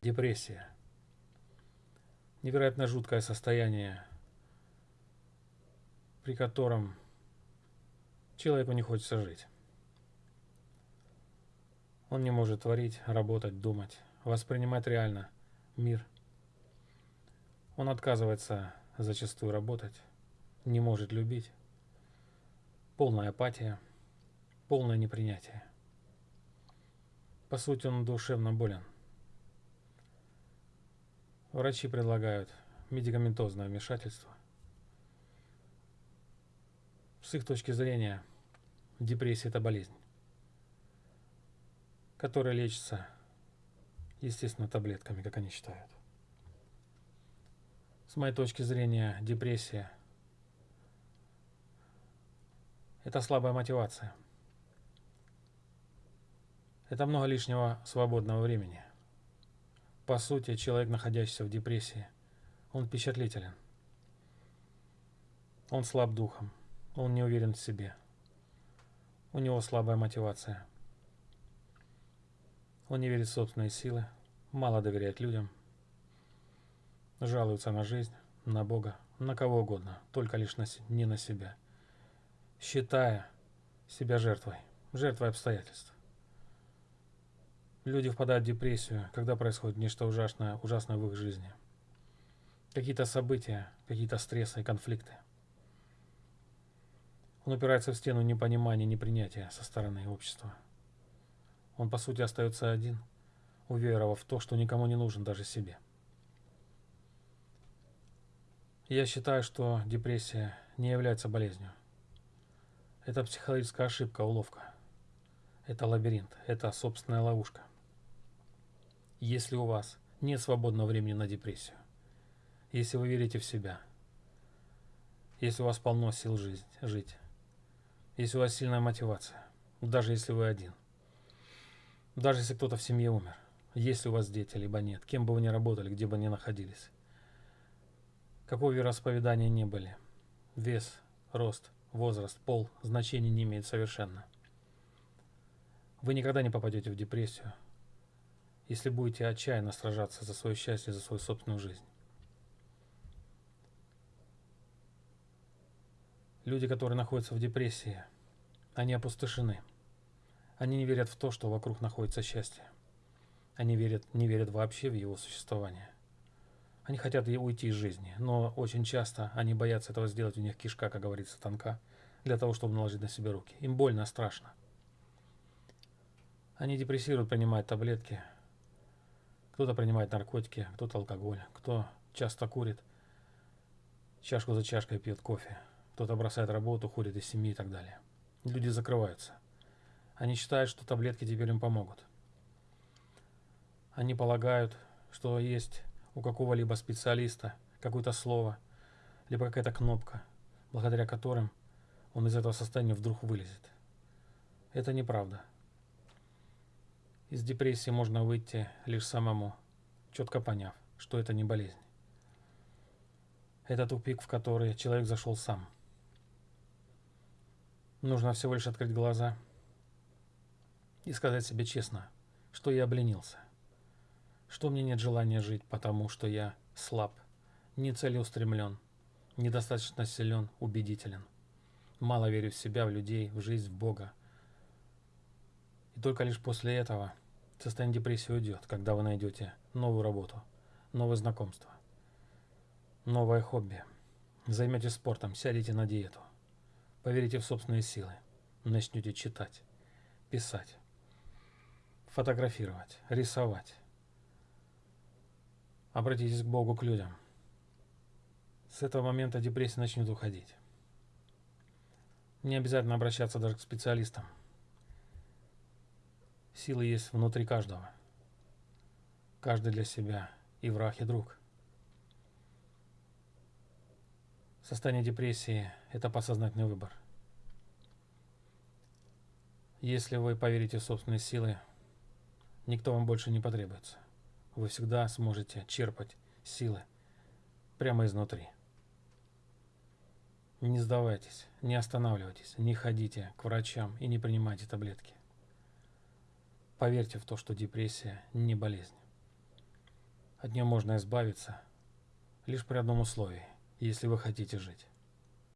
Депрессия. Невероятно жуткое состояние, при котором человеку не хочется жить. Он не может творить, работать, думать, воспринимать реально мир. Он отказывается зачастую работать, не может любить. Полная апатия, полное непринятие. По сути, он душевно болен. Врачи предлагают медикаментозное вмешательство. С их точки зрения, депрессия – это болезнь, которая лечится, естественно, таблетками, как они считают. С моей точки зрения, депрессия – это слабая мотивация. Это много лишнего свободного времени – по сути, человек, находящийся в депрессии, он впечатлителен. Он слаб духом, он не уверен в себе. У него слабая мотивация. Он не верит в собственные силы, мало доверяет людям, жалуется на жизнь, на Бога, на кого угодно, только лишь на, не на себя, считая себя жертвой, жертвой обстоятельств. Люди впадают в депрессию, когда происходит нечто ужасное, ужасное в их жизни. Какие-то события, какие-то стрессы и конфликты. Он упирается в стену непонимания, непринятия со стороны общества. Он, по сути, остается один, уверовав в то, что никому не нужен даже себе. Я считаю, что депрессия не является болезнью. Это психологическая ошибка, уловка. Это лабиринт, это собственная ловушка если у вас нет свободного времени на депрессию, если вы верите в себя, если у вас полно сил жить, жить, если у вас сильная мотивация, даже если вы один, даже если кто-то в семье умер, если у вас дети, либо нет, кем бы вы ни работали, где бы ни находились, какого вероисповедания не были, вес, рост, возраст, пол значения не имеет совершенно. Вы никогда не попадете в депрессию, если будете отчаянно сражаться за свое счастье, за свою собственную жизнь. Люди, которые находятся в депрессии, они опустошены. Они не верят в то, что вокруг находится счастье. Они верят, не верят вообще в его существование. Они хотят уйти из жизни, но очень часто они боятся этого сделать, у них кишка, как говорится, тонка, для того, чтобы наложить на себя руки. Им больно, страшно. Они депрессируют, принимают таблетки, кто-то принимает наркотики, кто-то алкоголь, кто часто курит, чашку за чашкой пьет кофе, кто-то бросает работу, уходит из семьи и так далее. Люди закрываются. Они считают, что таблетки теперь им помогут. Они полагают, что есть у какого-либо специалиста какое-то слово, либо какая-то кнопка, благодаря которым он из этого состояния вдруг вылезет. Это неправда. Из депрессии можно выйти лишь самому, четко поняв, что это не болезнь. Это тупик, в который человек зашел сам. Нужно всего лишь открыть глаза и сказать себе честно, что я обленился, что мне нет желания жить, потому что я слаб, не целеустремлен, недостаточно силен, убедителен, мало верю в себя, в людей, в жизнь, в Бога. И только лишь после этого Состояние депрессии уйдет, когда вы найдете новую работу, новые знакомства, новое хобби. Займетесь спортом, сядете на диету. Поверите в собственные силы. Начнете читать, писать, фотографировать, рисовать. Обратитесь к Богу, к людям. С этого момента депрессия начнет уходить. Не обязательно обращаться даже к специалистам. Сила есть внутри каждого. Каждый для себя и враг, и друг. Состояние депрессии – это подсознательный выбор. Если вы поверите в собственные силы, никто вам больше не потребуется. Вы всегда сможете черпать силы прямо изнутри. Не сдавайтесь, не останавливайтесь, не ходите к врачам и не принимайте таблетки. Поверьте в то, что депрессия не болезнь. От нее можно избавиться лишь при одном условии, если вы хотите жить.